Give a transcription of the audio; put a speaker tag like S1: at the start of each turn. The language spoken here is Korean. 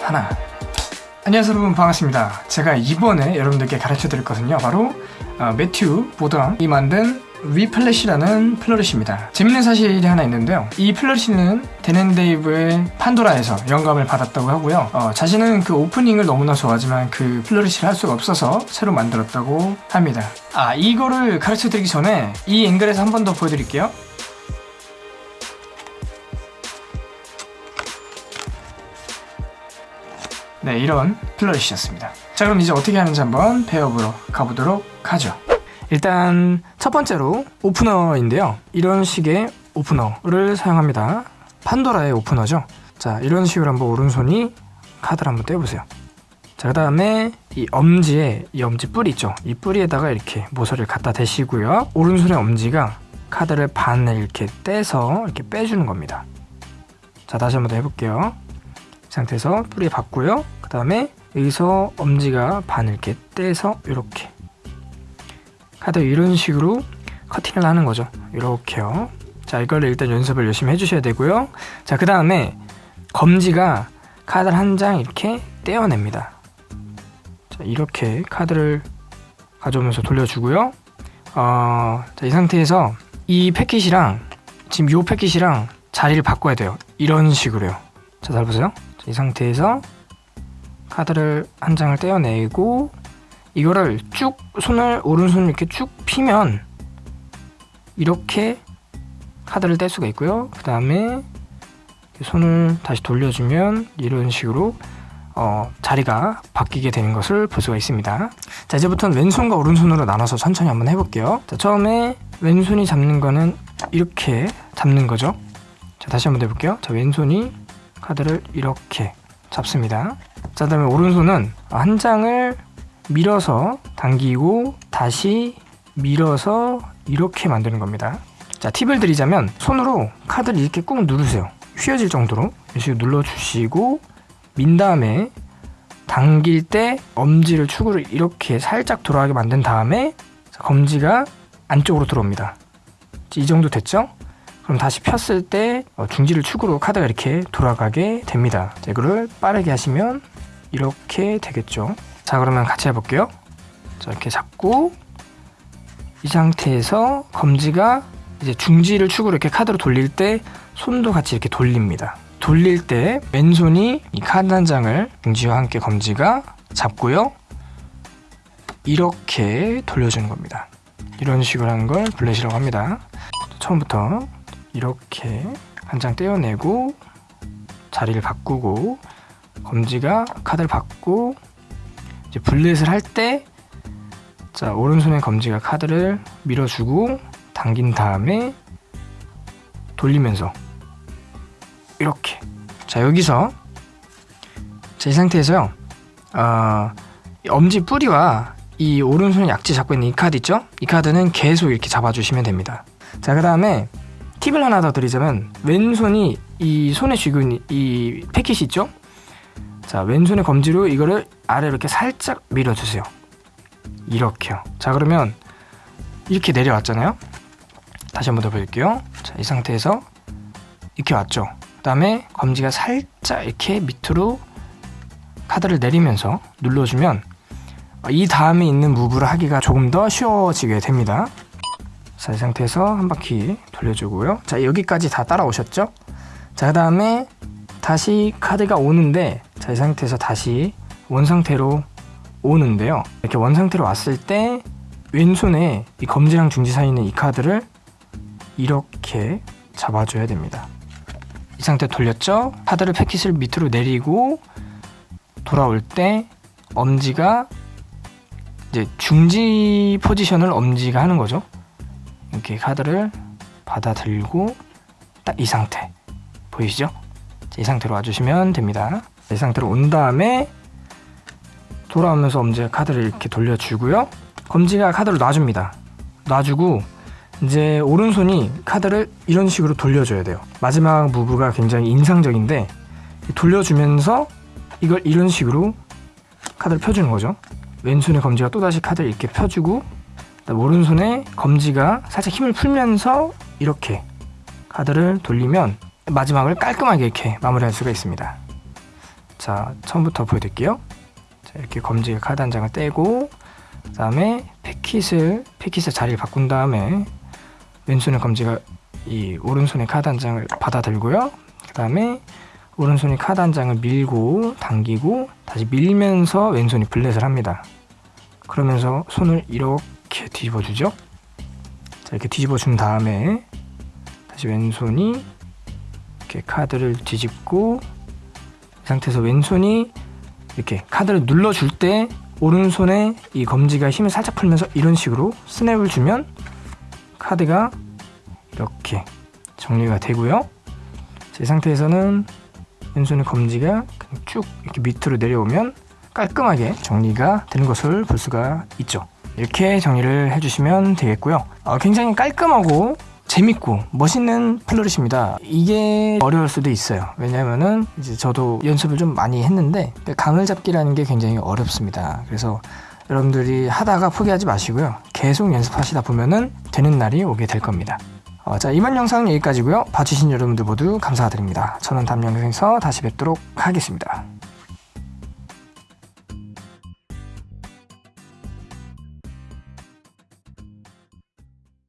S1: 하나. 안녕하세요 여러분. 반갑습니다. 제가 이번에 여러분들께 가르쳐 드릴 것은요 바로 어, 매튜 보던이 만든 Whiplash라는 flourish입니다. 재밌는 사실이 하나 있는데요. 이 flourish는 댄앤데이브의 판도라에서 영감을 받았다고 하고요. 어, 자신은 그 오프닝을 너무나 좋아하지만 그 flourish를 할 수가 없어서 새로 만들었다고 합니다. 아 이거를 가르쳐 드리기 전에 이 앵글에서 한 번 더 보여드릴게요 네 이런 플러리시였습니다. 자 그럼 이제 어떻게 하는지 한번 배워보러 가보도록 하죠. 일단 첫 번째로 오프너인데요. 이런 식의 오프너를 사용합니다. 판도라의 오프너죠. 자 이런 식으로 한번 오른손이 카드를 한번 떼보세요. 자, 그 다음에 이 엄지에 이 엄지 뿌리 있죠? 이 뿌리에다가 이렇게 모서리를 갖다 대시고요. 오른손의 엄지가 카드를 반을 이렇게 떼서 이렇게 빼주는 겁니다. 자 다시 한번 더 해볼게요 상태에서 뿌리 받고요. 그 다음에 여기서 엄지가 반을 이렇게 떼서 이렇게. 카드 이런 식으로 커팅을 하는 거죠. 이렇게요. 자 이걸 일단 연습을 열심히 해주셔야 되고요. 자 그 다음에 검지가 카드를 한 장 이렇게 떼어냅니다. 자 이렇게 카드를 가져오면서 돌려주고요. 어, 자, 이 상태에서 이 패킷이랑 지금 이 패킷이랑 자리를 바꿔야 돼요. 이런 식으로요. 자 잘 보세요 이 상태에서 카드를 한 장을 떼어내고 이거를 쭉 손을 오른손을 이렇게 쭉 피면 이렇게 카드를 뗄 수가 있고요. 그 다음에 손을 다시 돌려주면 이런 식으로 어, 자리가 바뀌게 되는 것을 볼 수가 있습니다. 자 이제부터는 왼손과 오른손으로 나눠서 천천히 한번 해볼게요. 자 처음에 왼손이 잡는 거는 이렇게 잡는 거죠. 자 다시 한번 해볼게요. 자 왼손이 카드를 이렇게 잡습니다. 자 다음에 오른손은 한 장을 밀어서 당기고 다시 밀어서 이렇게 만드는 겁니다. 자 팁을 드리자면 손으로 카드를 이렇게 꾹 누르세요. 휘어질 정도로. 이렇게 눌러주시고 민 다음에 당길 때 엄지를 축으로 이렇게 살짝 돌아가게 만든 다음에 검지가 안쪽으로 들어옵니다. 이 정도 됐죠? 그럼 다시 폈을 때 어, 중지를 축으로 카드가 이렇게 돌아가게 됩니다. 자, 이거를 빠르게 하시면 이렇게 되겠죠? 자 그러면 같이 해볼게요. 자 이렇게 잡고 이 상태에서 검지가 이제 중지를 축으로 이렇게 카드로 돌릴 때 손도 같이 이렇게 돌립니다. 돌릴 때 왼손이 이 카드 한 장을 중지와 함께 검지가 잡고요. 이렇게 돌려주는 겁니다. 이런 식으로 하는 걸 블렛이라고 합니다. 처음부터 이렇게 한 장 떼어내고 자리를 바꾸고 검지가 카드를 받고 이제 블렛을 할 때 자 오른손에 검지가 카드를 밀어주고 당긴 다음에 돌리면서 이렇게 자 여기서 자, 이 상태에서요 어, 엄지 뿌리와 이 오른손 약지 잡고 있는 이 카드 있죠? 이 카드는 계속 이렇게 잡아주시면 됩니다 자 그 다음에 팁을 하나 더 드리자면 왼손이 이 손에 쥐고 있는 이 패킷이 있죠? 자 왼손의 검지로 이거를 아래로 이렇게 살짝 밀어주세요. 이렇게요. 자 그러면 이렇게 내려왔잖아요? 다시 한번 더 보여드릴게요. 자, 이 상태에서 이렇게 왔죠? 그 다음에 검지가 살짝 이렇게 밑으로 카드를 내리면서 눌러주면 이 다음에 있는 무브를 하기가 조금 더 쉬워지게 됩니다 자, 이 상태에서 한 바퀴 돌려주고요. 자, 여기까지 다 따라오셨죠? 자, 그 다음에 다시 카드가 오는데 자, 이 상태에서 다시 원 상태로 오는데요. 이렇게 원 상태로 왔을 때 왼손에 이 검지랑 중지 사이에 있는 이 카드를 이렇게 잡아줘야 됩니다. 이 상태 돌렸죠? 카드를 패킷을 밑으로 내리고 돌아올 때 엄지가 이제 중지 포지션을 엄지가 하는 거죠. 이렇게 카드를 받아 들고 딱 이 상태. 보이시죠? 이 상태로 와주시면 됩니다. 이 상태로 온 다음에 돌아오면서 엄지가 카드를 이렇게 돌려주고요. 검지가 카드를 놔줍니다. 놔주고 이제 오른손이 카드를 이런 식으로 돌려줘야 돼요. 마지막 무브가 굉장히 인상적인데 돌려주면서 이걸 이런 식으로 카드를 펴주는 거죠. 왼손의 검지가 또다시 카드를 이렇게 펴주고 오른손에 검지가 살짝 힘을 풀면서 이렇게 카드를 돌리면 마지막을 깔끔하게 이렇게 마무리할 수가 있습니다 자, 처음부터 보여드릴게요. 자, 이렇게 검지 카드 한 장을 떼고, 그 다음에 패킷을, 패킷의 자리를 바꾼 다음에, 왼손의 검지가 이 오른손의 카드 한 장을 받아 들고요. 그 다음에 오른손이 카드 한 장을 밀고, 당기고, 다시 밀면서 왼손이 블렛을 합니다. 그러면서 손을 이렇게 뒤집어 주죠. 자, 이렇게 뒤집어 준 다음에, 다시 왼손이 이렇게 카드를 뒤집고, 이 상태에서 왼손이 이렇게 카드를 눌러줄 때 오른손에 이 검지가 힘을 살짝 풀면서 이런 식으로 스냅을 주면 카드가 이렇게 정리가 되고요. 자, 이 상태에서는 왼손의 검지가 쭉 이렇게 밑으로 내려오면 깔끔하게 정리가 되는 것을 볼 수가 있죠. 이렇게 정리를 해주시면 되겠고요. 어, 굉장히 깔끔하고 재밌고 멋있는 플로릿입니다. 이게 어려울 수도 있어요. 왜냐면은 이제 저도 연습을 좀 많이 했는데 감을 잡기라는 게 굉장히 어렵습니다. 그래서 여러분들이 하다가 포기하지 마시고요. 계속 연습하시다 보면은 되는 날이 오게 될 겁니다. 어, 자, 이번 영상은 여기까지고요. 봐주신 여러분들 모두 감사드립니다. 저는 다음 영상에서 다시 뵙도록 하겠습니다.